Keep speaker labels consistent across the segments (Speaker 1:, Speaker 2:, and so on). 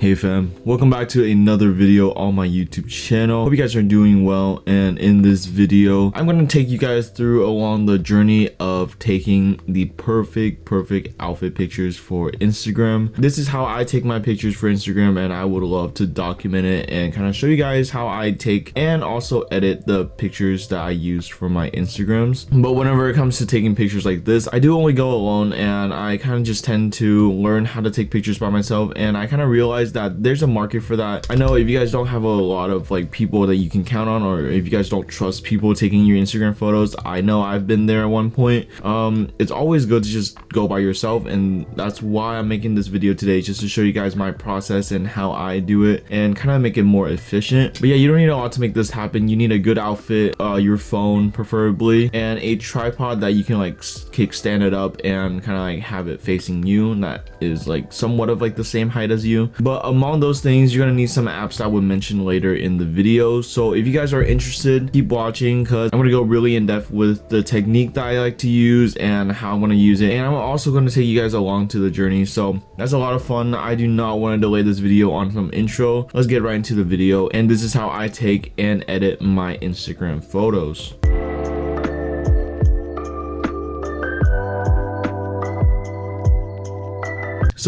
Speaker 1: Hey fam, welcome back to another video on my YouTube channel. Hope you guys are doing well and in this video, I'm going to take you guys through along the journey of taking the perfect, perfect outfit pictures for Instagram. This is how I take my pictures for Instagram and I would love to document it and kind of show you guys how I take and also edit the pictures that I use for my Instagrams. But whenever it comes to taking pictures like this, I do only go alone and I kind of just tend to learn how to take pictures by myself and I kind of realize realize that there's a market for that. I know if you guys don't have a lot of like people that you can count on or if you guys don't trust people taking your instagram photos i know i've been there at one point. Um it's always good to just go by yourself and that's why i'm making this video today just to show you guys my process and how i do it and kind of make it more efficient. But yeah you don't need a lot to make this happen. You need a good outfit uh your phone preferably and a tripod that you can like kickstand it up and kind of like have it facing you and that is like somewhat of like the same height as you. But among those things you're gonna need some apps that I would mention later in the video. So if you guys are interested keep watching because I'm gonna go really in depth with the technique that I like to use and how I'm gonna use it. And I'm also gonna take you guys along to the journey. So that's a lot of fun. I do not want to delay this video on some intro. Let's get right into the video. And this is how I take and edit my Instagram photos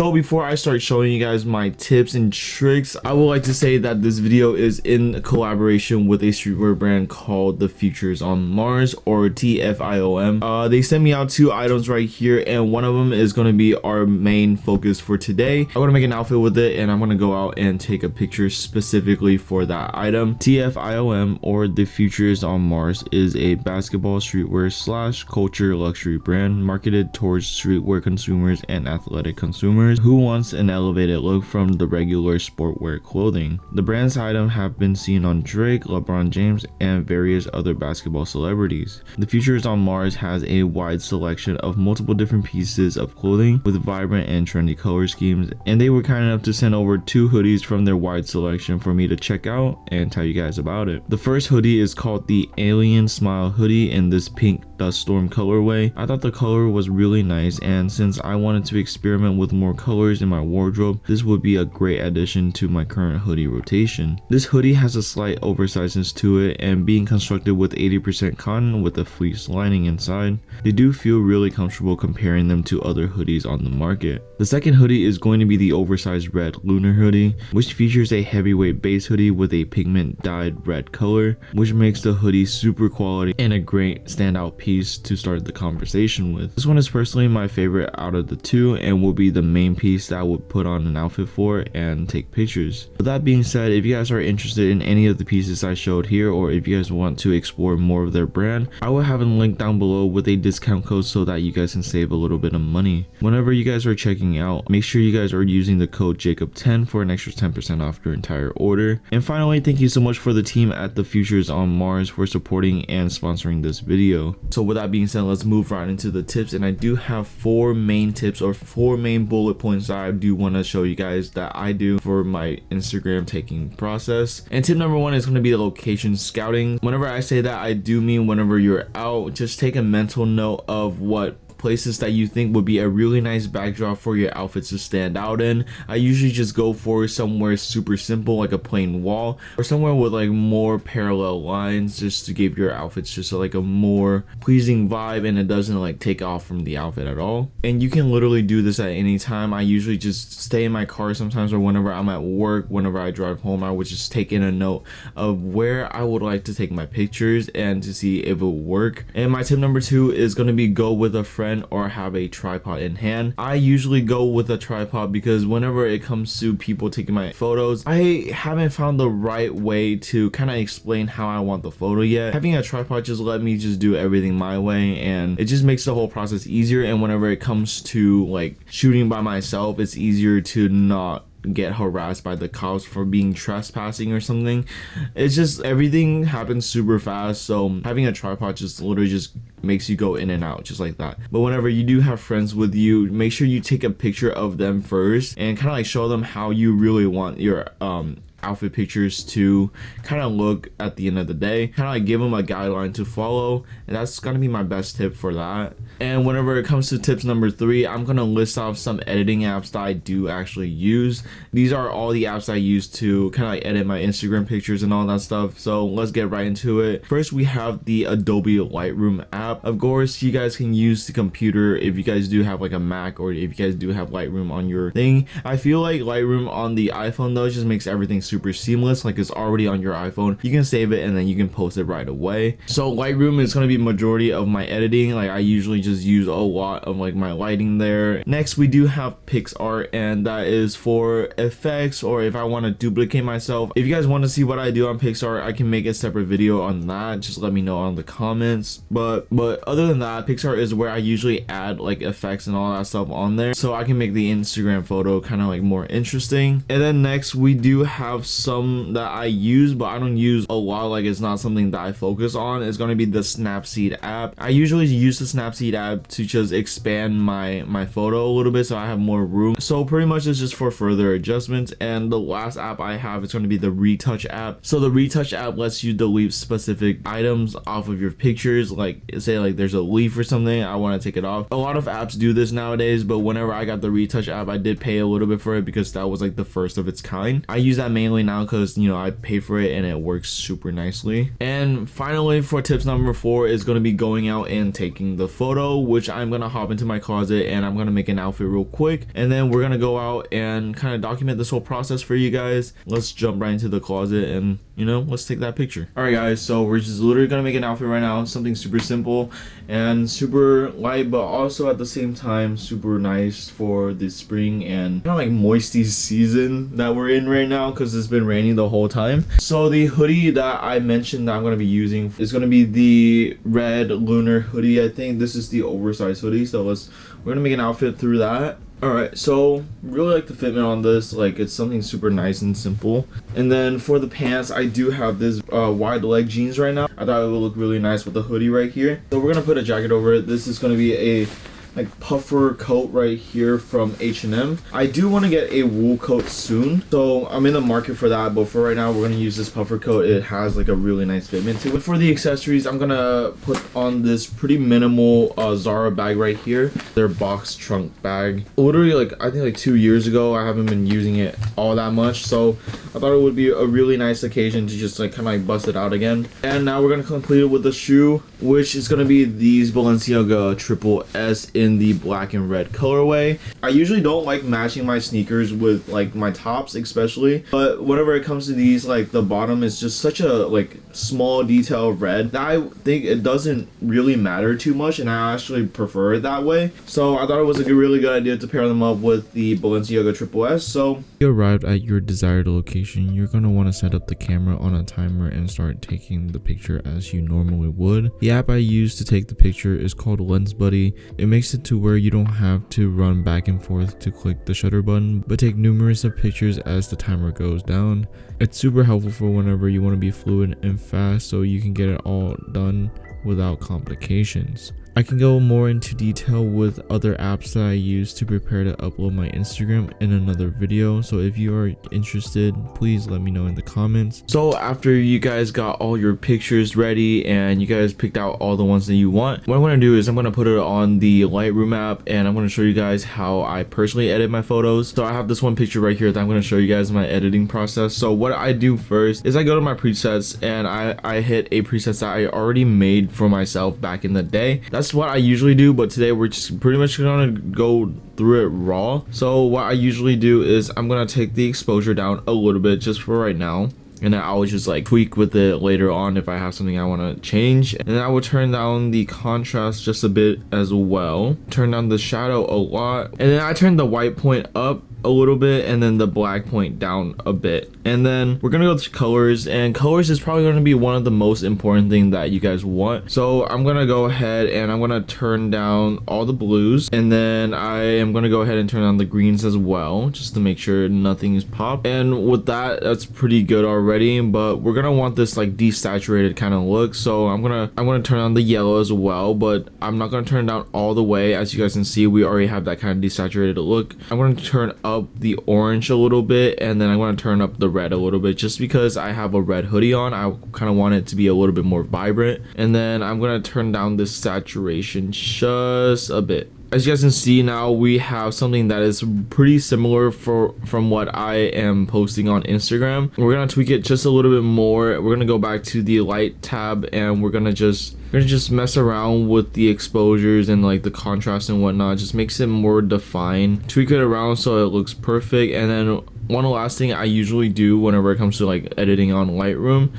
Speaker 1: So before I start showing you guys my tips and tricks, I would like to say that this video is in collaboration with a streetwear brand called The Futures on Mars or TFIOM. Uh, they sent me out two items right here and one of them is going to be our main focus for today. I'm going to make an outfit with it and I'm going to go out and take a picture specifically for that item. TFIOM or The Futures on Mars is a basketball streetwear slash culture luxury brand marketed towards streetwear consumers and athletic consumers consumers who wants an elevated look from the regular sportwear clothing. The brand's items have been seen on Drake, LeBron James, and various other basketball celebrities. The Futures on Mars has a wide selection of multiple different pieces of clothing with vibrant and trendy color schemes, and they were kind enough to send over two hoodies from their wide selection for me to check out and tell you guys about it. The first hoodie is called the Alien Smile hoodie in this pink dust storm colorway. I thought the color was really nice and since I wanted to experiment with more colors in my wardrobe, this would be a great addition to my current hoodie rotation. This hoodie has a slight oversizeness to it and being constructed with 80% cotton with a fleece lining inside, they do feel really comfortable comparing them to other hoodies on the market. The second hoodie is going to be the oversized red lunar hoodie, which features a heavyweight base hoodie with a pigment dyed red color, which makes the hoodie super quality and a great standout piece to start the conversation with. This one is personally my favorite out of the two and will be the main main piece that I would put on an outfit for and take pictures. With that being said, if you guys are interested in any of the pieces I showed here or if you guys want to explore more of their brand, I will have a link down below with a discount code so that you guys can save a little bit of money. Whenever you guys are checking out, make sure you guys are using the code JACOB10 for an extra 10% off your entire order. And finally, thank you so much for the team at the Futures on Mars for supporting and sponsoring this video. So with that being said, let's move right into the tips and I do have four main tips or four main bullet points that I do want to show you guys that I do for my Instagram taking process. And tip number one is going to be the location scouting. Whenever I say that, I do mean whenever you're out, just take a mental note of what places that you think would be a really nice backdrop for your outfits to stand out in. I usually just go for somewhere super simple like a plain wall or somewhere with like more parallel lines just to give your outfits just like a more pleasing vibe and it doesn't like take off from the outfit at all. And you can literally do this at any time. I usually just stay in my car sometimes or whenever I'm at work, whenever I drive home, I would just take in a note of where I would like to take my pictures and to see if it would work. And my tip number two is going to be go with a friend friend or have a tripod in hand. I usually go with a tripod because whenever it comes to people taking my photos, I haven't found the right way to kind of explain how I want the photo yet. Having a tripod just let me just do everything my way and it just makes the whole process easier and whenever it comes to like shooting by myself, it's easier to not get harassed by the cops for being trespassing or something. It's just everything happens super fast so having a tripod just literally just makes you go in and out just like that. But whenever you do have friends with you make sure you take a picture of them first and kind of like show them how you really want your um outfit pictures to kind of look at the end of the day. Kind of like give them a guideline to follow and that's gonna be my best tip for that. And whenever it comes to tips number three i'm gonna list off some editing apps that i do actually use. These are all the apps i use to kind of like edit my instagram pictures and all that stuff so let's get right into it. First we have the adobe lightroom app. Of course you guys can use the computer if you guys do have like a mac or if you guys do have lightroom on your thing. I feel like lightroom on the iphone though just makes everything super seamless like it's already on your iphone. You can save it and then you can post it right away. So lightroom is going to be majority of my editing. Like i usually just use a lot of like my lighting there. Next we do have PicsArt and that is for effects or if i want to duplicate myself. If you guys want to see what i do on PicsArt i can make a separate video on that. Just let me know on the comments. But but other than that PicsArt is where i usually add like effects and all that stuff on there so i can make the instagram photo kind of like more interesting. And then next we do have some that i use but i don't use a lot like it's not something that i focus on. It's going to be the snapseed app. I usually use the snapseed app to just expand my my photo a little bit so i have more room. So pretty much it's just for further adjustments. And the last app i have is going to be the retouch app. So the retouch app lets you delete specific items off of your pictures. Like say like there's a leaf or something i want to take it off. A lot of apps do this nowadays but whenever i got the retouch app i did pay a little bit for it because that was like the first of its kind. I use that mainly now because you know i pay for it and it works super nicely. And finally for tips number four is going to be going out and taking the photo which i'm gonna hop into my closet and i'm gonna make an outfit real quick. And then we're gonna go out and kind of document this whole process for you guys. Let's jump right into the closet and you know let's take that picture. All right guys so we're just literally gonna make an outfit right now something super simple and super light but also at the same time super nice for the spring and kind of like moisty season that we're in right now because it's been raining the whole time. So the hoodie that i mentioned that i'm to be using is to be the red lunar hoodie i think. This is the oversized hoodie so let's we're gonna make an outfit through that all right so really like the fitment on this like it's something super nice and simple. And then for the pants i do have this uh, wide leg jeans right now. I thought it would look really nice with the hoodie right here. So we're gonna put a jacket over it. This is gonna be a like puffer coat right here from H&M. I do want to get a wool coat soon, so I'm in the market for that, but for right now, we're going to use this puffer coat. It has like a really nice fitment to it. For the accessories, I'm going to put on this pretty minimal uh, Zara bag right here, their box trunk bag. Literally like, I think like two years ago, I haven't been using it all that much, so I thought it would be a really nice occasion to just like kind of like bust it out again. And now we're going to complete it with the shoe, which is going to be these Balenciaga Triple S in the black and red colorway. I usually don't like matching my sneakers with like my tops especially, but whenever it comes to these, like the bottom is just such a like small detail red that I think it doesn't really matter too much and I actually prefer it that way. So I thought it was a really good idea to pair them up with the Balenciaga Triple S. So
Speaker 2: you arrived at your desired location, you're going to want to set up the camera on a timer and start taking the picture as you normally would. The app I use to take the picture is called Lens Buddy. It makes it to where you don't have to run back and forth to click the shutter button, but take numerous of pictures as the timer goes down. It's super helpful for whenever you want to be fluid and fast so you can get it all done without complications. I can go more into detail with other apps that I use to prepare to upload my Instagram in another video. So if you are interested, please let me know in the comments.
Speaker 1: So after you guys got all your pictures ready and you guys picked out all the ones that you want, what I'm going to do is I'm going to put it on the Lightroom app and I'm going to show you guys how I personally edit my photos. So I have this one picture right here that I'm going to show you guys my editing process. So what I do first is I go to my presets and I, I hit a preset that I already made for myself back in the day. That's what I usually do, but today we're just pretty much gonna go through it raw. So what I usually do is I'm gonna take the exposure down a little bit just for right now and then I will just like tweak with it later on if I have something I want to change. And then I will turn down the contrast just a bit as well. Turn down the shadow a lot. And then I turn the white point up a little bit and then the black point down a bit. And then we're gonna go to colors and colors is probably going to be one of the most important thing that you guys want. So i'm gonna go ahead and i'm gonna turn down all the blues and then i am gonna go ahead and turn on the greens as well just to make sure nothing is popped. And with that that's pretty good already but we're gonna want this like desaturated kind of look. So i'm gonna i'm gonna turn on the yellow as well but i'm not gonna turn it down all the way. As you guys can see we already have that kind of desaturated look. I'm gonna turn up up the orange a little bit and then I'm going to turn up the red a little bit just because I have a red hoodie on. I kind of want it to be a little bit more vibrant. And then I'm going to turn down this saturation just a bit as you guys can see now we have something that is pretty similar for from what I am posting on Instagram. We're gonna tweak it just a little bit more. We're gonna go back to the light tab and we're gonna just we're gonna just mess around with the exposures and like the contrast and whatnot. Just makes it more defined. Tweak it around so it looks perfect. And then one last thing I usually do whenever it comes to like editing on Lightroom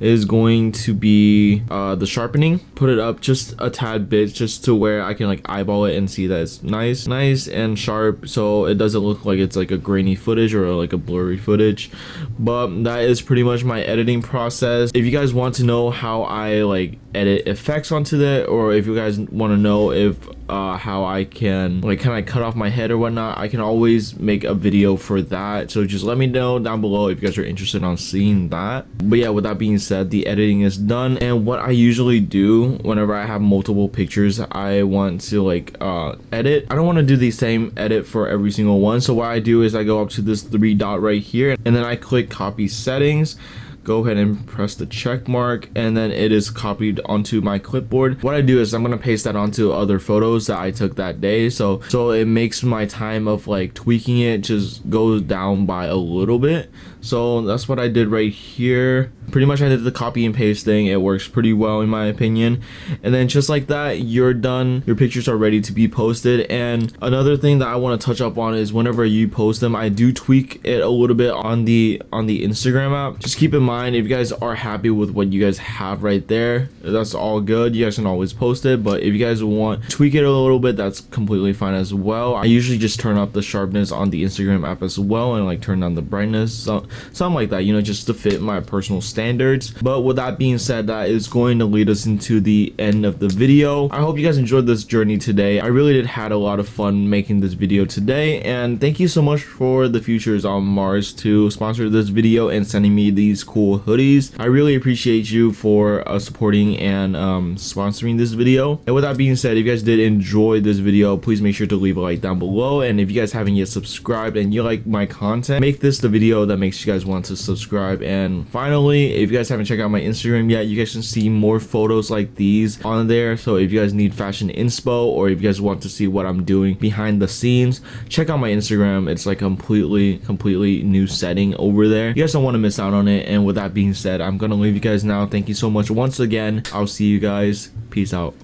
Speaker 1: is going to be uh, the sharpening. Put it up just a tad bit just to where I can like eyeball it and see that it's nice, nice and sharp so it doesn't look like it's like a grainy footage or like a blurry footage. But that is pretty much my editing process. If you guys want to know how I like edit effects onto that or if you guys want to know if uh, how I can like kind of cut off my head or whatnot, I can always make a video for that. So just let me know down below if you guys are interested on seeing that. But yeah, with that being said, the editing is done. And what I usually do whenever I have multiple pictures, I want to like uh, edit. I don't want to do the same edit for every single one. So what I do is I go up to this three dot right here and then I click copy settings go ahead and press the check mark and then it is copied onto my clipboard. What i do is i'm going to paste that onto other photos that i took that day. So so it makes my time of like tweaking it just goes down by a little bit so that's what i did right here. Pretty much I did the copy and paste thing. It works pretty well in my opinion. And then just like that you're done. Your pictures are ready to be posted. And another thing that I want to touch up on is whenever you post them I do tweak it a little bit on the on the Instagram app. Just keep in mind if you guys are happy with what you guys have right there that's all good. You guys can always post it. But if you guys want to tweak it a little bit that's completely fine as well. I usually just turn up the sharpness on the Instagram app as well and like turn down the brightness. So, something like that you know just to fit my personal standards. But with that being said that is going to lead us into the end of the video. I hope you guys enjoyed this journey today. I really did had a lot of fun making this video today. And thank you so much for the futures on mars to sponsor this video and sending me these cool hoodies. I really appreciate you for uh, supporting and um, sponsoring this video. And with that being said if you guys did enjoy this video please make sure to leave a like down below. And if you guys haven't yet subscribed and you like my content make this the video that makes you guys want to subscribe. And finally if you guys haven't checked out my instagram yet you guys can see more photos like these on there. So if you guys need fashion inspo or if you guys want to see what i'm doing behind the scenes check out my instagram. It's like completely completely new setting over there. You guys don't want to miss out on it. And with that being said i'm gonna leave you guys now. Thank you so much once again. I'll see you guys. Peace out